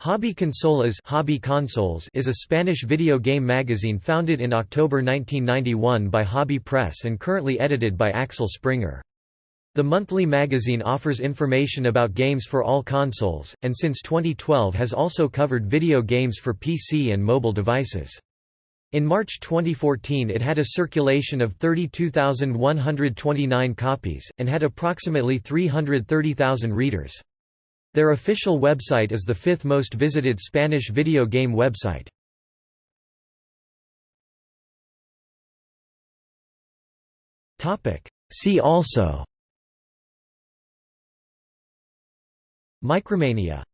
Hobby Consolas Hobby Consolas is a Spanish video game magazine founded in October 1991 by Hobby Press and currently edited by Axel Springer. The monthly magazine offers information about games for all consoles, and since 2012 has also covered video games for PC and mobile devices. In March 2014 it had a circulation of 32,129 copies, and had approximately 330,000 readers. Their official website is the fifth most visited Spanish video game website. See also. Micromania